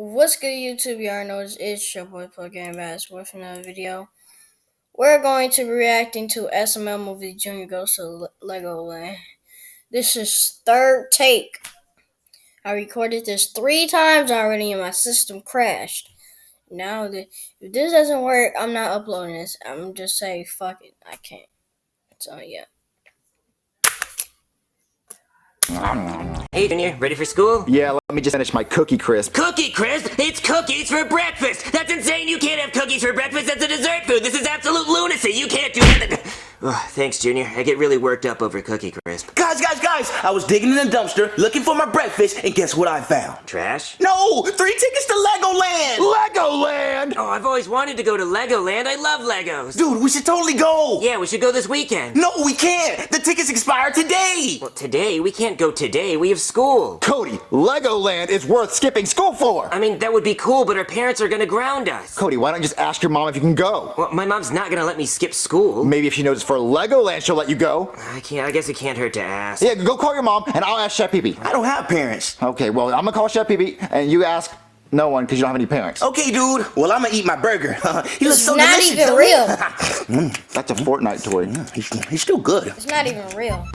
What's good, YouTube? Y'all know it's, your boy Plug Game Bass with another video. We're going to be reacting to SML movie Junior Goes to Le- Legoland. This is third take. I recorded this three times already and my system crashed. Now, if this doesn't work, I'm not uploading this. I'm just saying, fuck it, I can't. So, yeah. Hey, Junior, ready for school? Yeah, let me just finish my cookie crisp. Cookie crisp? It's cookies for breakfast! That's insane! You can't have cookies for breakfast! That's a dessert food! This is absolute lunacy! You can't do that! Oh, thanks, Junior. I get really worked up over Cookie Crisp. Guys, guys, guys! I was digging in the dumpster looking for my breakfast, and guess what I found? Trash? No! Three tickets to Legoland! Legoland! Oh, I've always wanted to go to Legoland. I love Legos. Dude, we should totally go! Yeah, we should go this weekend. No, we can't! The tickets expire today! Well, today? We can't go today. We have school. Cody, Legoland is worth skipping school for! I mean, that would be cool, but our parents are gonna ground us. Cody, why don't you just ask your mom if you can go? Well, my mom's not gonna let me skip school. Maybe if she knows it's for Legoland, she'll let you go. I can't. I guess it can't hurt to ask. Yeah, go call your mom, and I'll ask Chef Pee I don't have parents. Okay, well, I'm gonna call Chef Pee and you ask no one because you don't have any parents. Okay, dude. Well, I'm gonna eat my burger. he looks It's so not delicious. even huh? real. That's a Fortnite toy. He's, he's still good. It's not even real.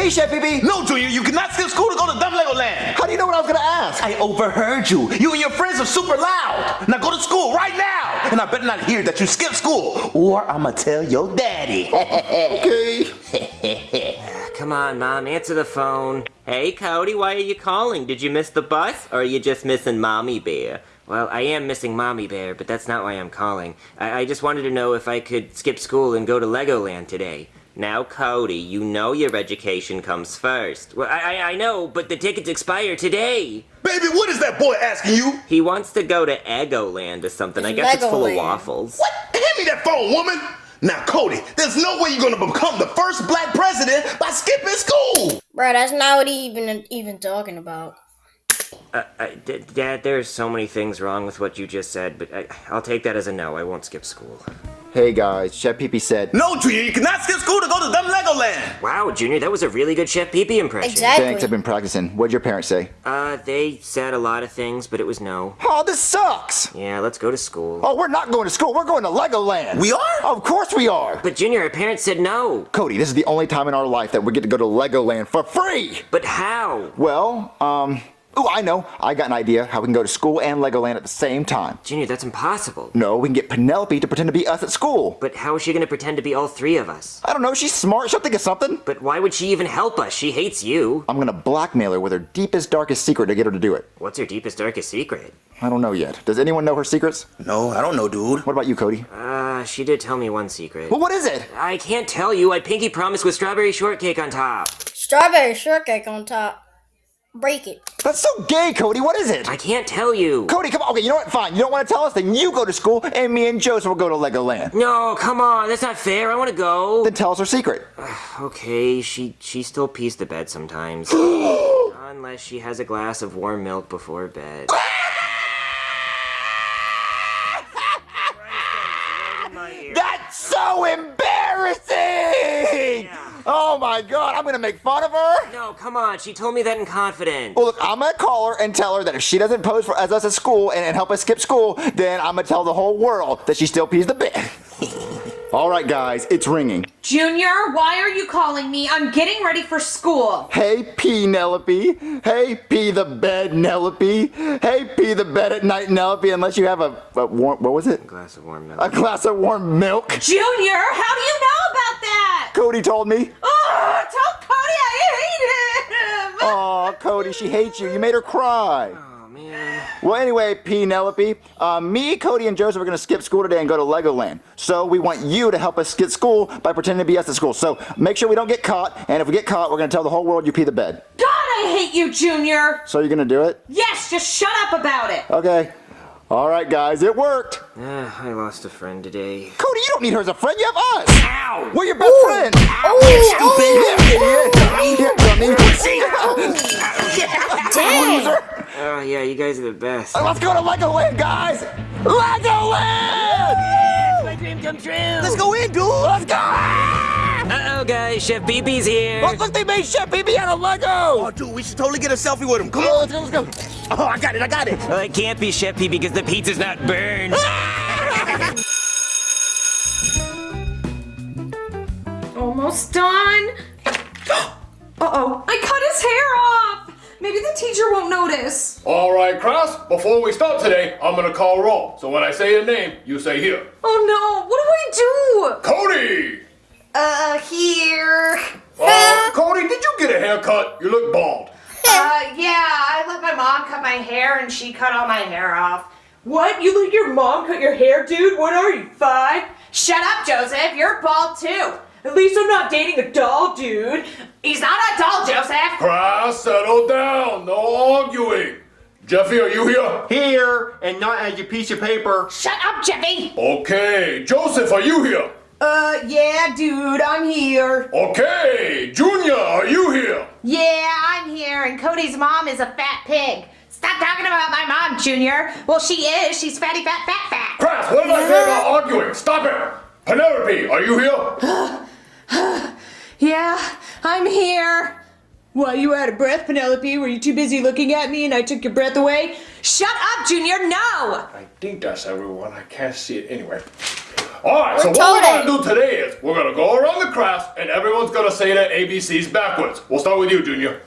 Hey, Chef Pee No, Junior, you cannot skip school to go to Dumb Legoland. How do you know what I was gonna ask? I overheard you. You and your friends are super loud. Now go to school right now. And I better not hear that you skipped school, or I'ma tell your daddy. Okay. Come on, Mom, answer the phone. Hey, Cody, why are you calling? Did you miss the bus, or are you just missing Mommy Bear? Well, I am missing Mommy Bear, but that's not why I'm calling. I, I just wanted to know if I could skip school and go to Legoland today. Now, Cody, you know your education comes first. Well, I, I, I know, but the tickets expire today. Baby, what is that boy asking you? He wants to go to Eggoland or something. I It's guess it's full of waffles. What? Hand me that phone, woman. Now, Cody, there's no way you're gonna become the first black president by skipping school. Bro, that's not what he even even talking about. Uh, I, D- Dad, there's so many things wrong with what you just said, but I, I'll take that as a no. I won't skip school. Hey guys, Chef Pee said. No, Junior, you cannot skip school to go to Dumb Legoland. Wow, Junior, that was a really good Chef Pee Pee impression. Exactly. Thanks, I've been practicing. What'd your parents say? Uh, they said a lot of things, but it was no. Oh, this sucks! Yeah, let's go to school. Oh, we're not going to school. We're going to Legoland. We are? Of course we are. But Junior, our parents said no. Cody, this is the only time in our life that we get to go to Legoland for free. But how? Well, um, oh, I know. I got an idea how we can go to school and Legoland at the same time. Junior, that's impossible. No, we can get Penelope to pretend to be us at school. But how is she gonna pretend to be all three of us? I don't know. She's smart. She'll think of something. But why would she even help us? She hates you. I'm gonna blackmail her with her deepest, darkest secret to get her to do it. What's her deepest, darkest secret? I don't know yet. Does anyone know her secrets? No, I don't know, dude. What about you, Cody? Uh, she did tell me one secret. Well, what is it? I can't tell you. I pinky promised with strawberry shortcake on top. Strawberry shortcake on top. Break it. That's so gay, Cody. What is it? I can't tell you. Cody, come on. Okay, you know what? Fine. You don't want to tell us? Then you go to school, and me and Joseph will go to Legoland. No, come on. That's not fair. I want to go. Then tell us her secret. Okay, she she still pees the bed sometimes. Unless she has a glass of warm milk before bed. That's so embarrassing! Oh my god, I'm gonna make fun of her? No, come on. She told me that in confidence. Well, look, I'm gonna call her and tell her that if she doesn't pose for as us at school and, and help us skip school, then I'm gonna tell the whole world that she still pees the bed. All right, guys, it's ringing. Junior, why are you calling me? I'm getting ready for school. Hey, Penelope. Hey, pee the bed, Nelope. Hey, pee the bed at night, Nelope, unless you have a, a warm, what was it? A glass of warm milk. A glass of warm milk. Junior, how do you know about that? Cody told me. Oh, tell Cody I hate him. Aw, Cody, she hates you. You made her cry. Oh man. Well, anyway, Penelope, uh, me, Cody, and Joseph are going to skip school today and go to Legoland. So we want you to help us skip school by pretending to be us at school. So make sure we don't get caught, and if we get caught, we're going to tell the whole world you pee the bed. God, I hate you, Junior. So you're going to do it? Yes, just shut up about it. Okay. All right, guys, it worked. Ah, I lost a friend today. Cody, you don't need her as a friend. You have us. Ow! We're your best friend. Oh, Yeah, idiot. Yeah, dang. Oh yeah, you guys are the best. Let's go to Legoland, guys. Legoland. My dream come true. Let's go in, dude. Let's go. Uh-oh, guys, Chef Pee Pee's here. Oh, look, they made Chef Pee Pee out of Lego! Oh, dude, we should totally get a selfie with him. Come on. let's go, let's go. Oh, I got it, I got it. Well, it can't be Chef Pee Pee because the pizza's not burned. Ah! Almost done. Uh-oh, I cut his hair off. Maybe the teacher won't notice. All right, class, before we start today, I'm gonna call roll. So when I say your name, you say here. Oh no, what do I do? Cody! Do? Uh, here. Uh, Cody, did you get a haircut? You look bald. Uh, yeah, I let my mom cut my hair and she cut all my hair off. What? You let your mom cut your hair, dude? What are you, five? Shut up, Joseph. You're bald too. At least I'm not dating a doll, dude. He's not a doll, Joseph. Class, settle down. No arguing. Jeffy, are you here? Here, and not as your piece of paper. Shut up, Jeffy. Okay. Joseph, are you here? Uh, yeah, dude, I'm here. Okay. Junior, are you here? Yeah, I'm here, and Cody's mom is a fat pig. Stop talking about my mom, Junior. Well, she is. She's fatty, fat, fat, fat. Class, what did I say about arguing? Stop it. Penelope, are you here? Yeah, I'm here. Why, you out of breath, Penelope? Were you too busy looking at me and I took your breath away? Shut up, Junior, no! I think that's everyone. I can't see it anyway. All right, so We're what we're gonna do today is we're gonna go around the class and everyone's gonna say their ABCs backwards. We'll start with you, Junior.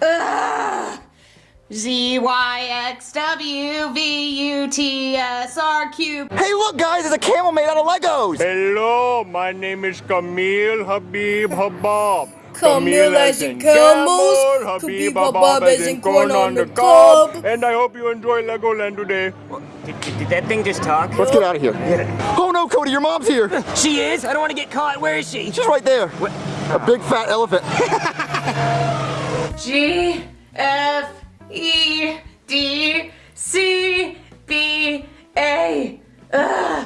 Z Y X W V U T S R Q. Hey, look, guys, there's a camel made out of Legos. Hello, my name is Camille Habib Habab. Camille as in camels, Habib Habab as in corn on the cob. And I hope you enjoy Legoland today. Did, did, did that thing just talk? Let's get out of here. Oh no, Cody, your mom's here. She is? I don't want to get caught. Where is she? She's right there. What? A big fat elephant. G F E D C B A.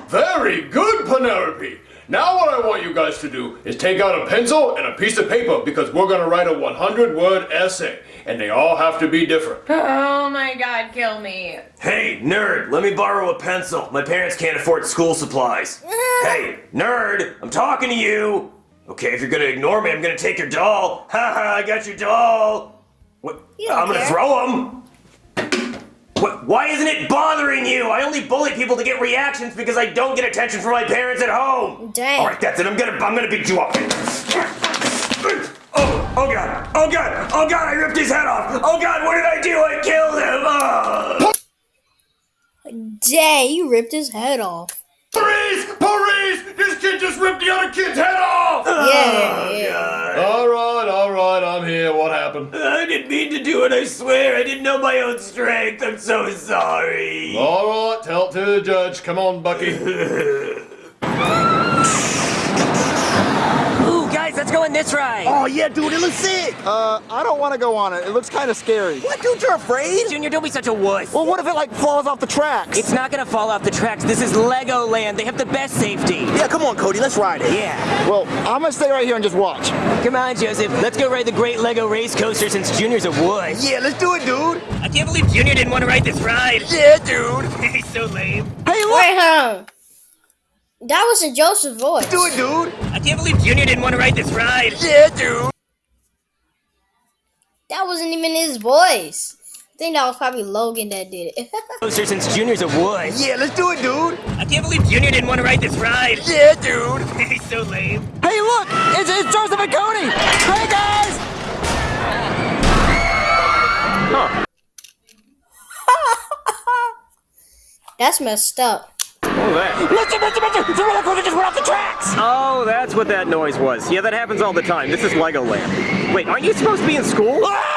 Very good, Penelope. Now what I want you guys to do is take out a pencil and a piece of paper because we're gonna write a 100 word essay and they all have to be different. Oh my god, kill me. Hey, nerd, let me borrow a pencil. My parents can't afford school supplies. hey, nerd, I'm talking to you. Okay, if you're gonna ignore me, I'm gonna take your doll. Haha, I got your doll. What? You I'm gonna throw him. What? Why isn't it bothering you? I only bully people to get reactions because I don't get attention from my parents at home. Dang. All right, that's it. I'm gonna, I'm gonna beat you up. Oh, oh god, oh god, oh god! I ripped his head off. Oh god, what did I do? I killed him. Oh. Dang, you ripped his head off. Police! Police! This kid just ripped the other kid's head off! Yeah, oh, yeah. all right, all right, I'm here. What happened? I didn't mean to do it, I swear. I didn't know my own strength. I'm so sorry. All right, tell it to the judge. Come on, Bucky. Ooh, guys, let's go on this ride. Oh, yeah, dude, it looks sick. Uh, I don't want to go on it. It looks kind of scary. What, dude, you're afraid? Junior, don't be such a wuss. Well, what if it like falls off the tracks? It's not gonna fall off the tracks. This is Legoland. They have the best safety. Yeah, come on, Cody, let's ride it. Yeah. Well, I'm gonna stay right here and just watch. Come on, Joseph. Let's go ride the Great Lego Race Coaster since Junior's a wuss. Yeah, let's do it, dude. I can't believe Junior didn't want to ride this ride. Yeah, dude. He's so lame. Hey, look! Wait, huh? That was a Joseph voice. Let's Do it, dude. I can't believe Junior didn't want to ride this ride. Yeah, dude. That wasn't even his voice. I think that was probably Logan that did it. Coaster since Junior's a wuss. Yeah, let's do it, dude. I can't believe Junior didn't want to ride this ride. Yeah, dude. He's so lame. Hey, look! It's, it's Joseph and Cody! Hey, guys! Huh. That's messed up. Listen, listen, listen! The roller coaster just went off the tracks! Oh, that's what that noise was. Yeah, that happens all the time. This is Legoland. Wait, aren't you supposed to be in school? Hey, get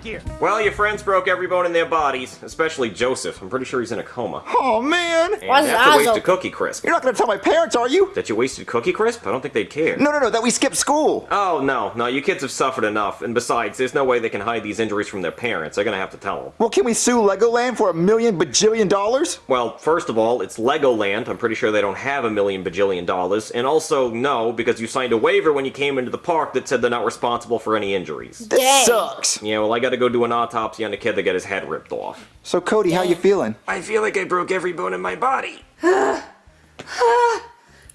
back here. Well, your friends broke every bone in their bodies, especially Joseph. I'm pretty sure he's in a coma. Oh, man! And Why's his that's a waste of? Cookie Crisp. You're not gonna tell my parents, are you? That you wasted Cookie Crisp? I don't think they'd care. No, no, no, that we skipped school. Oh, no, no, you kids have suffered enough. And besides, there's no way they can hide these injuries from their parents. They're gonna have to tell them. Well, can we sue Legoland for a million bajillion dollars? Well, first of all, it's Legoland. I'm pretty sure they don't have a million bajillion dollars. And also, no, because you signed a waiver when you came into the park that said they're not responsible for any injuries. This Dang. sucks. Yeah, well, I gotta go do an autopsy on the kid that got his head ripped off. So, Cody, how you feeling? I feel like I broke every bone in my body.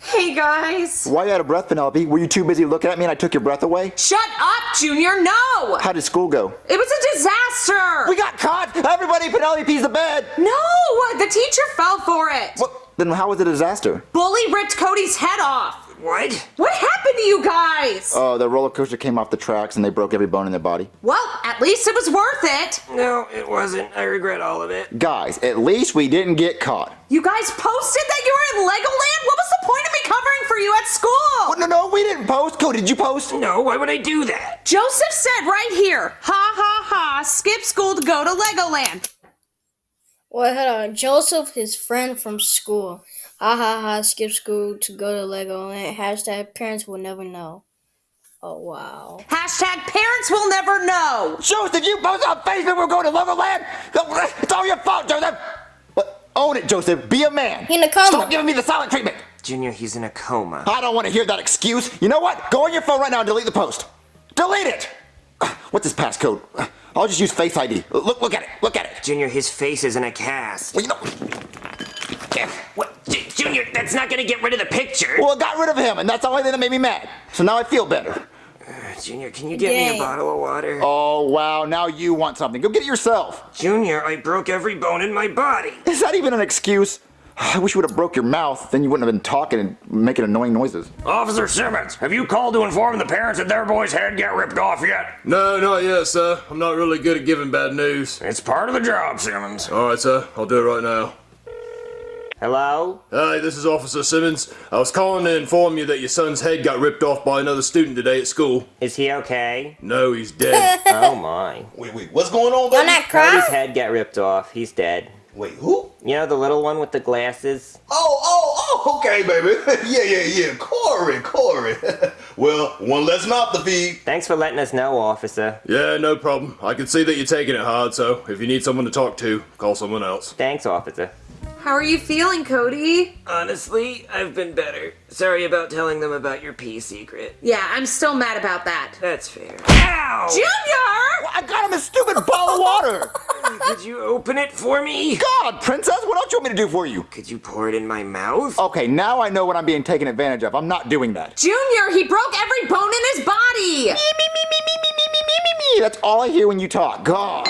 Hey guys. Why you out of breath, Penelope? Were you too busy looking at me and I took your breath away? Shut up, Junior. No. How did school go? It was a disaster. We got caught! Everybody, Penelope pees the bed! No, the teacher fell for it. What? Then how was it a disaster? Bully ripped Cody's head off. What? What happened to you guys? Oh, the roller coaster came off the tracks and they broke every bone in their body. well, at least it was worth it. No, it wasn't. I regret all of it. Guys, at least we didn't get caught. You guys posted that you were in Legoland? What was the point of me covering for you at school? Oh, no, no, we didn't post. Cody, did you post? No, why would I do that? Joseph said right here, ha ha ha, skip school to go to Legoland. Wait, hold on. Joseph, his friend from school. Ha ha ha, skip school to go to Legoland. Hashtag parents will never know. Oh, wow. Hashtag parents will never know. Joseph, you posted on Facebook we're going to Legoland? It's all your fault, Joseph! But own it, Joseph. Be a man. He in a coma. Stop giving me the silent treatment. Junior, he's in a coma. I don't want to hear that excuse. You know what? Go on your phone right now and delete the post. Delete it! What's his passcode? I'll just use Face ID. Look, look at it. Look at it. Junior, his face is in a cast. Well, you know, What? Junior, that's not gonna get rid of the picture. well, I got rid of him, and that's the only thing that made me mad. So now I feel better. Uh, Junior, can you get me a bottle of water? Oh, wow. Now you want something. Go get it yourself. Junior, I broke every bone in my body. Is that even an excuse? I wish you would have broke your mouth. Then you wouldn't have been talking and making annoying noises. Officer Simmons, have you called to inform the parents that their boy's head got ripped off yet? No, not yet, sir. I'm not really good at giving bad news. It's part of the job, Simmons. Alright, sir. I'll do it right now. Hello? Hi, this is Officer Simmons. I was calling to inform you that your son's head got ripped off by another student today at school. Is he okay? No, he's dead. oh my. Wait, wait, what's going on, Don't baby? not Cody's head got ripped off. He's dead. Wait, who? You know the little one with the glasses? Oh, oh, oh, okay, baby. yeah, yeah, yeah. Corey, Corey. well, one less mouth to feed. Thanks for letting us know, officer. yeah, no problem. I can see that you're taking it hard, so if you need someone to talk to, call someone else. Thanks, officer. How are you feeling, Cody? Honestly, I've been better. Sorry about telling them about your pee secret. Yeah, I'm still mad about that. That's fair. Ow! Junior! I got him a stupid ball of water. Could you open it for me? God, princess, what else you want me to do for you? Could you pour it in my mouth? Okay, now I know what I'm being taken advantage of. I'm not doing that. Junior, he broke every bone in his body. Me, me, me, me, me, me, me, me, me, me. That's all I hear when you talk. God.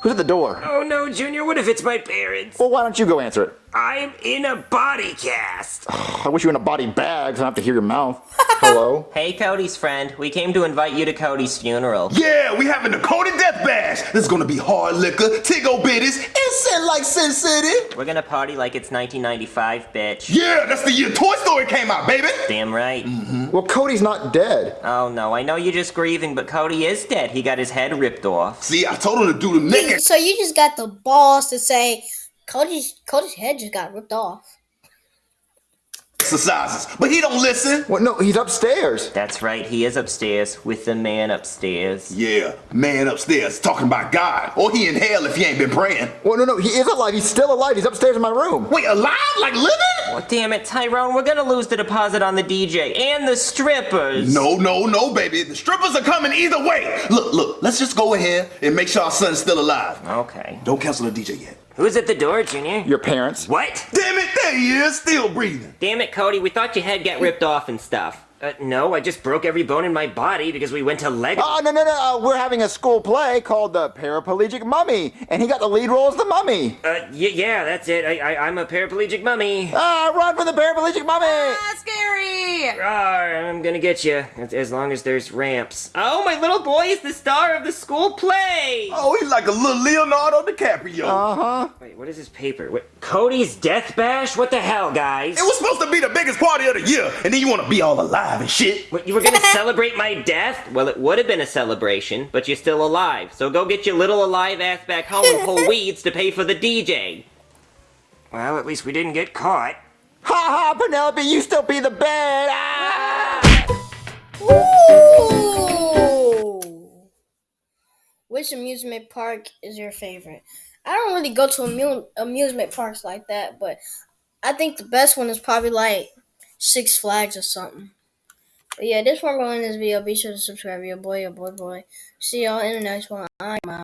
Who's at the door? Oh no, Junior, what if it's my parents? Well, why don't you go answer it? I'm in a body cast. I wish you were in a body bag so I don't have to hear your mouth. Hello? Hey, Cody's friend. We came to invite you to Cody's funeral. Yeah, we having the Cody Death Bash. This is gonna be hard liquor, Tigo bitties, and sin like Sin City. We're gonna party like it's 1995, bitch. Yeah, that's the year Toy Story came out, baby. Damn right. Mm-hmm. Well, Cody's not dead. Oh no, I know you're just grieving, but Cody is dead. He got his head ripped off. See, I told him to do the naked So you just got the balls to say Cody's Cody's head just got ripped off. exercises, but he don't listen. What? No, he's upstairs. That's right, he is upstairs with the man upstairs. Yeah, man upstairs talking about God, or he in hell if he ain't been praying. Well, no, no, he is alive. He's still alive. He's upstairs in my room. Wait, alive like living? Oh, damn it, Tyrone, we're gonna lose the deposit on the DJ and the strippers. No, no, no, baby. The strippers are coming either way. Look, look, let's just go ahead and make sure our son's still alive. Okay. Don't cancel the DJ yet. Who's at the door, Junior? Your parents. What? Damn it, there he is, still breathing. Damn it, Cody, we thought your head got ripped off and stuff. Uh, no, I just broke every bone in my body because we went to Lego. Oh, no, no, no. Uh, we're having a school play called The Paraplegic Mummy, and he got the lead role as the mummy. Uh, y- yeah, that's it. I- I- I'm a paraplegic mummy. Ah, run for the paraplegic mummy! Ah, scary. Rawr, I'm gonna get you, as, as long as there's ramps. Oh, my little boy is the star of the school play! Oh, he's like a little Leonardo DiCaprio. Uh huh. Wait, what is this paper? What, Cody's Death Bash? What the hell, guys? it was supposed to be the biggest party of the year, and then you want to be all alive and shit. What, you were gonna celebrate my death? Well, it would have been a celebration, but you're still alive. So go get your little alive ass back home and pull weeds to pay for the DJ. Well, at least we didn't get caught. Ha ha, Penelope, you still be the bed. Ah! Ooh. Which amusement park is your favorite? I don't really go to amu- amusement parks like that, but I think the best one is probably like Six Flags or something. But yeah, this one going in this video. Be sure to subscribe. Your boy, your boy, boy. See y'all in the next one. I'm out.